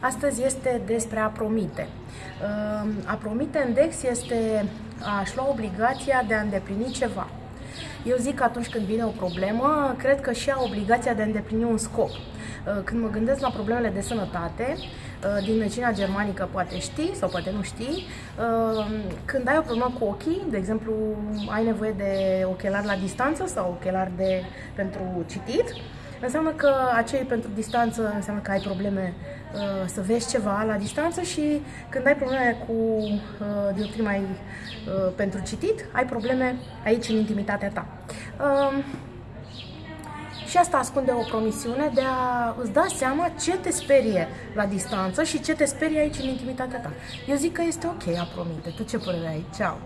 Astăzi este despre a promite. Ehm, a promite în DEX este a-și lua obligația de a îndeplini ceva. Eu zic că atunci când vine o problemă, cred că și a obligația de a îndeplini un scop. Ehm, când mă gândesc la problemele de sănătate, ehm, din medicina germanică poate știi sau poate nu știi, când ai o problemă cu ochii, de exemplu, ai nevoie de ochelari la distanță sau ochelari de, pentru citit, înseamnă că acei pentru distanță înseamnă că ai probleme uh, să vezi ceva la distanță și când ai probleme cu uh, dioptrii mai uh, pentru citit, ai probleme aici în intimitatea ta. Uh, și asta ascunde o promisiune de a îți da seama ce te sperie la distanță și ce te sperie aici în intimitatea ta. Eu zic că este ok a promite. Tu ce părere ai? Ceau!